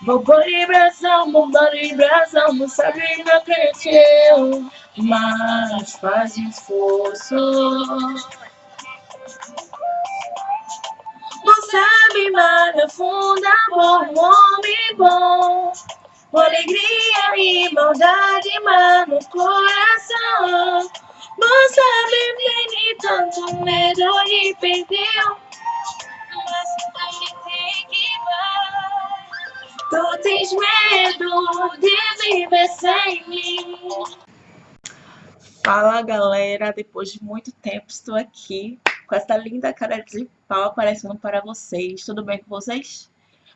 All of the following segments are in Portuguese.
De brasão, bomba de brasão, não cresceu, mas faz esforço. Não sabe, mas funda bom, homem bom. Com alegria e maldade, mas no coração. Não sabe, nem tanto medo de perder. Tens medo de viver sem mim. Fala galera, depois de muito tempo estou aqui com essa linda cara de pau aparecendo para vocês. Tudo bem com vocês?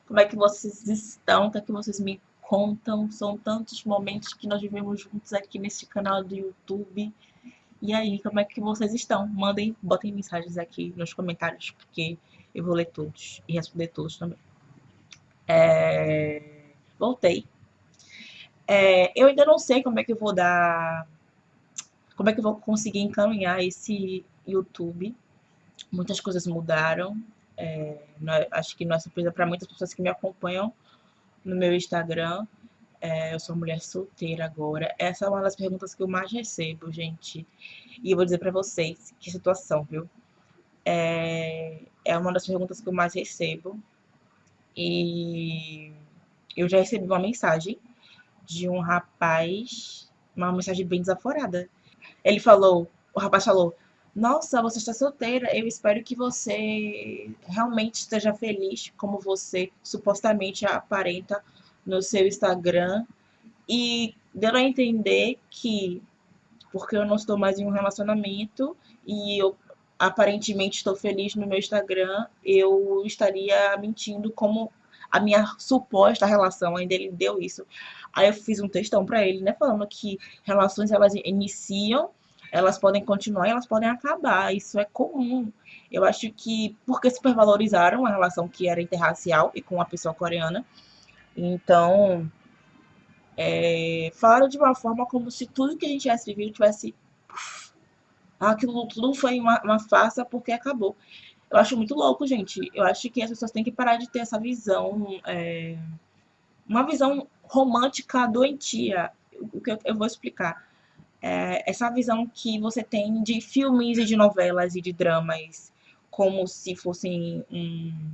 Como é que vocês estão? O que é que vocês me contam? São tantos momentos que nós vivemos juntos aqui nesse canal do YouTube. E aí, como é que vocês estão? Mandem, botem mensagens aqui nos comentários, porque eu vou ler todos e responder todos também. É... Voltei. É... Eu ainda não sei como é que eu vou dar... Como é que eu vou conseguir encaminhar esse YouTube. Muitas coisas mudaram. É... Não, acho que não é surpresa para muitas pessoas que me acompanham no meu Instagram. É, eu sou mulher solteira agora. Essa é uma das perguntas que eu mais recebo, gente. E eu vou dizer pra vocês que situação, viu? É, é uma das perguntas que eu mais recebo. E eu já recebi uma mensagem de um rapaz, uma mensagem bem desaforada. Ele falou, o rapaz falou, nossa, você está solteira, eu espero que você realmente esteja feliz como você supostamente aparenta no seu Instagram. E deu a entender que, porque eu não estou mais em um relacionamento e eu aparentemente estou feliz no meu Instagram, eu estaria mentindo como a minha suposta relação, ainda ele deu isso. Aí eu fiz um textão para ele, né, falando que relações elas iniciam elas podem continuar e elas podem acabar. Isso é comum. Eu acho que porque supervalorizaram a relação que era interracial e com a pessoa coreana. Então, é, falaram de uma forma como se tudo que a gente tivesse vivido tivesse... Aquilo tudo foi uma, uma farsa porque acabou. Eu acho muito louco, gente. Eu acho que as pessoas têm que parar de ter essa visão... É, uma visão romântica doentia. O que eu, vou explicar é, essa visão que você tem de filmes e de novelas e de dramas, como se fossem hum,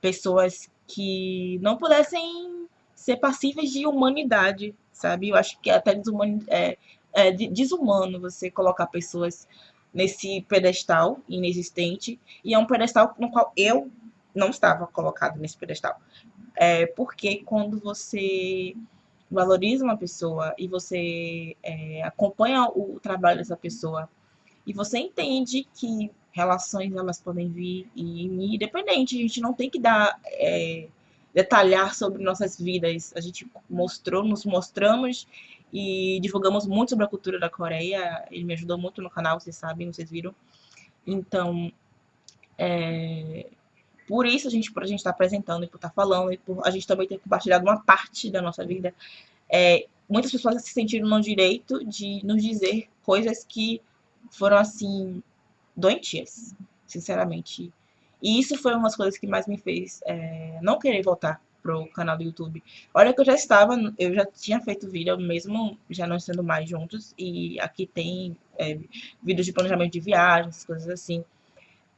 pessoas que não pudessem ser passíveis de humanidade, sabe? Eu acho que é até desumano, é, é desumano você colocar pessoas nesse pedestal inexistente, e é um pedestal no qual eu não estava colocado nesse pedestal. É, porque quando você valoriza uma pessoa e você é, acompanha o trabalho dessa pessoa e você entende que relações elas podem vir e independente, a gente não tem que dar é, detalhar sobre nossas vidas. A gente mostrou, nos mostramos e divulgamos muito sobre a cultura da Coreia. Ele me ajudou muito no canal, vocês sabem, vocês viram. Então, é, por isso a gente, por a gente estar tá apresentando e por estar tá falando, e por a gente também ter compartilhado uma parte da nossa vida, é, muitas pessoas se sentiram no direito de nos dizer coisas que foram, assim, doentias, sinceramente. E isso foi uma das coisas que mais me fez é, não querer voltar pro canal do YouTube. Olha que eu já estava, eu já tinha feito vídeo, mesmo já não sendo mais juntos, e aqui tem é, vídeos de planejamento de viagens, coisas assim.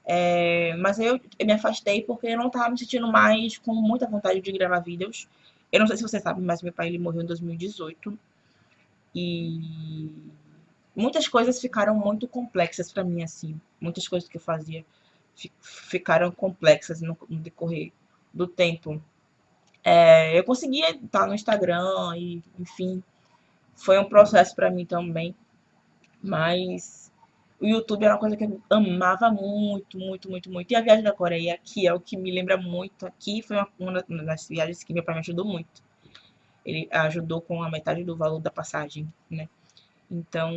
É, mas eu, eu, me afastei porque eu não estava me sentindo mais com muita vontade de gravar vídeos. Eu não sei se você sabe, mas meu pai ele morreu em 2018. E muitas coisas ficaram muito complexas para mim, assim. Muitas coisas que eu fazia ficaram complexas no, no decorrer do tempo. É, eu conseguia estar no Instagram e, enfim, foi um processo para mim também. Mas o YouTube era uma coisa que eu amava muito, muito, muito, muito. E a viagem da Coreia, que é o que me lembra muito aqui, foi uma, uma das viagens que meu pai me ajudou muito. Ele ajudou com a metade do valor da passagem, né? Então,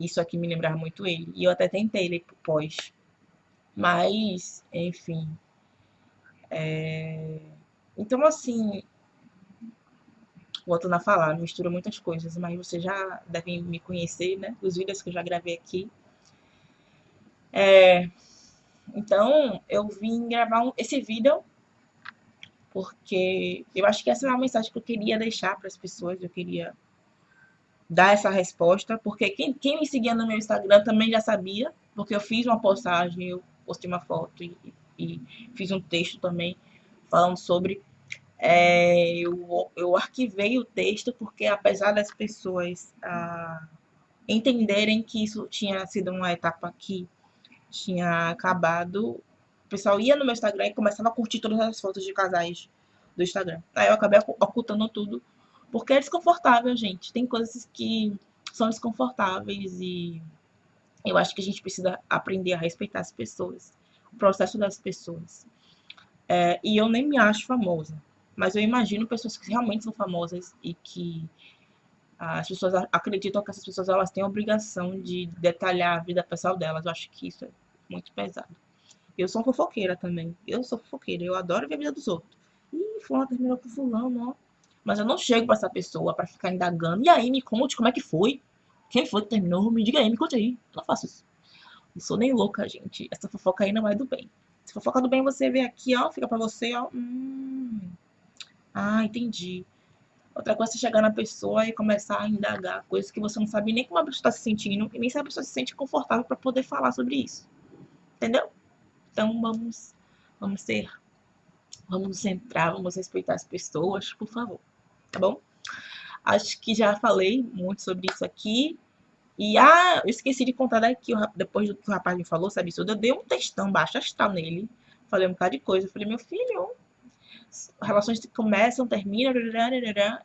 isso aqui me lembrava muito ele. E eu até tentei pro pós. Mas, enfim. É... Então, assim, voltando a falar, mistura muitas coisas, mas vocês já devem me conhecer, né? Os vídeos que eu já gravei aqui. É, então, eu vim gravar um, esse vídeo porque eu acho que essa é uma mensagem que eu queria deixar para as pessoas, eu queria dar essa resposta, porque quem, quem me seguia no meu Instagram também já sabia, porque eu fiz uma postagem, eu postei uma foto e, e fiz um texto também falando sobre. É, eu, eu arquivei o texto porque, apesar das pessoas ah, entenderem que isso tinha sido uma etapa que tinha acabado, o pessoal ia no meu Instagram e começava a curtir todas as fotos de casais do Instagram. Aí eu acabei ocultando tudo, porque é desconfortável, gente. Tem coisas que são desconfortáveis e eu acho que a gente precisa aprender a respeitar as pessoas, o processo das pessoas. É, e eu nem me acho famosa, mas eu imagino pessoas que realmente são famosas e que as pessoas acreditam que essas pessoas elas têm a obrigação de detalhar a vida pessoal delas. Eu acho que isso é muito pesado. Eu sou fofoqueira também. Eu sou fofoqueira. Eu adoro ver a vida dos outros. Ih, fulano terminou com fulano, ó. Mas eu não chego pra essa pessoa pra ficar indagando. E aí, me conte como é que foi. Quem foi que terminou? Me diga aí, me conte aí. Eu não faço isso. Não sou nem louca, gente. Essa fofoca aí não é do bem. Se fofoca do bem, você vê aqui, ó. Fica pra você, ó. Hum. Ah, entendi. Outra coisa é chegar na pessoa e começar a indagar coisas que você não sabe nem como a pessoa está se sentindo e nem se a pessoa se sente confortável para poder falar sobre isso. Entendeu? Então vamos, vamos ser, vamos nos centrar, vamos respeitar as pessoas, por favor. Tá bom? Acho que já falei muito sobre isso aqui. E, ah, eu esqueci de contar daqui, depois do que o rapaz me falou, sabe isso? Eu dei um textão baixo astral nele. Falei um bocado de coisa. Eu falei, meu filho, relações começam, terminam,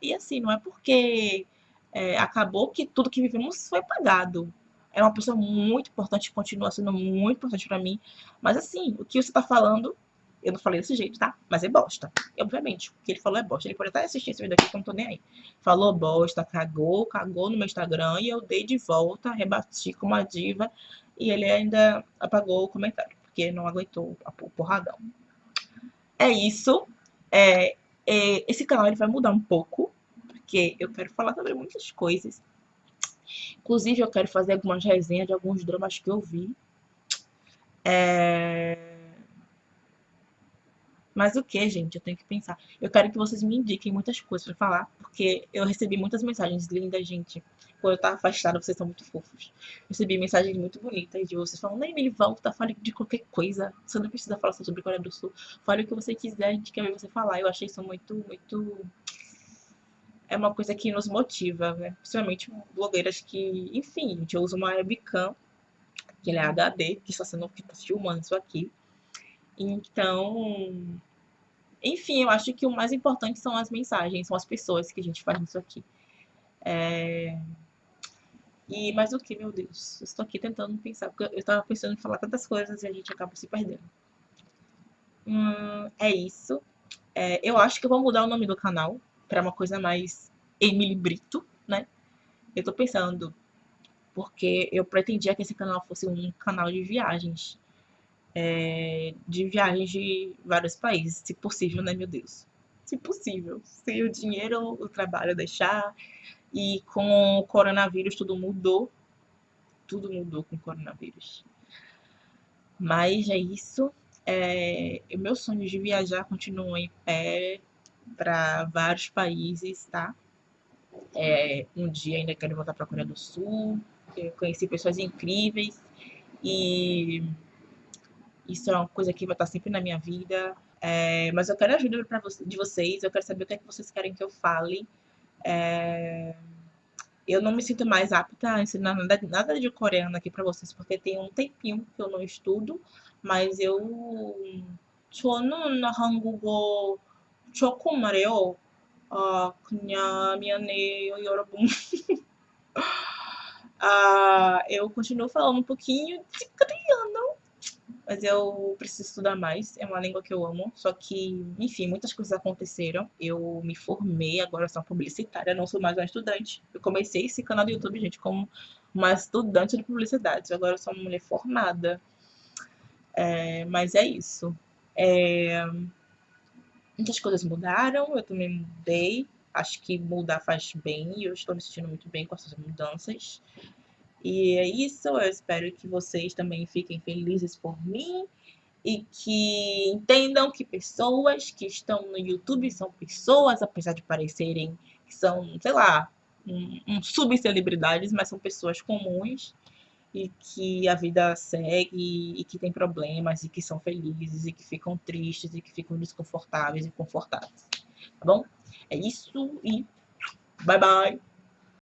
e assim, não é porque é, acabou que tudo que vivemos foi apagado. É uma pessoa muito importante, continua sendo muito importante para mim, mas assim, o que você tá falando, eu não falei desse jeito, tá? Mas é bosta. Obviamente, o que ele falou é bosta. Ele pode até assistir esse vídeo aqui que eu não tô nem aí. Falou bosta, cagou, cagou no meu Instagram e eu dei de volta, rebati com uma diva e ele ainda apagou o comentário, porque não aguentou o porradão. É isso. É, é, esse canal ele vai mudar um pouco, porque eu quero falar sobre muitas coisas. Inclusive, eu quero fazer algumas resenhas de alguns dramas que eu vi. É... Mas o que, gente? Eu tenho que pensar. Eu quero que vocês me indiquem muitas coisas pra falar, porque eu recebi muitas mensagens lindas, gente. Quando eu tava afastada, vocês são muito fofos. Recebi mensagens muito bonitas de vocês falando, Emily, volta, fale de qualquer coisa. Você não precisa falar sobre Coreia do Sul. Fale o que você quiser, a gente quer ver você falar. Eu achei isso muito, muito... É uma coisa que nos motiva, né? Principalmente blogueiras que, enfim, gente usa uma webcam, que é HD, que está sendo que tá filmando isso aqui. Então, enfim, eu acho que o mais importante são as mensagens, são as pessoas que a gente faz isso aqui. É... E mais o que, meu Deus? Eu estou aqui tentando pensar, porque eu estava pensando em falar tantas coisas e a gente acaba se perdendo. Hum, é isso. É, eu acho que eu vou mudar o nome do canal para uma coisa mais Emily Brito, né? Eu tô pensando, porque eu pretendia que esse canal fosse um canal de viagens é, de viagens de vários países, se possível, né, meu Deus? Se possível. Se o dinheiro, o trabalho deixar. E com o coronavírus tudo mudou. Tudo mudou com o coronavírus. Mas é isso. É, o meu sonho de viajar continua em pé para vários países, tá? É, um dia ainda quero voltar para a Coreia do Sul. Conheci pessoas incríveis e isso é uma coisa que vai estar sempre na minha vida. É, mas eu quero ajuda pra você, de vocês, eu quero saber o que é que vocês querem que eu fale. É, eu não me sinto mais apta a ensinar nada, nada de coreano aqui para vocês, porque tem um tempinho que eu não estudo, mas eu 저는 한국어 조금 말해요. 아, 그냥 미안해요, 여러분. ah, eu continuo falando um pouquinho de coreano, mas eu preciso estudar mais. É uma língua que eu amo, só que, enfim, muitas coisas aconteceram. Eu me formei, agora sou publicitária, não sou mais uma estudante. Eu comecei esse canal do YouTube, gente, como uma estudante de publicidade. Agora eu sou uma mulher formada. É, mas é isso. É, muitas coisas mudaram, eu também mudei. Acho que mudar faz bem e eu estou me sentindo muito bem com essas mudanças. E é isso, eu espero que vocês também fiquem felizes por mim. e que entendam que pessoas que estão no YouTube são pessoas, apesar de parecerem que são, sei lá, um, um subcelebridades, mas são pessoas comuns e que a vida segue e que tem problemas e que são felizes e que ficam tristes e que ficam desconfortáveis e confortáveis. Tá bom? É isso e bye bye!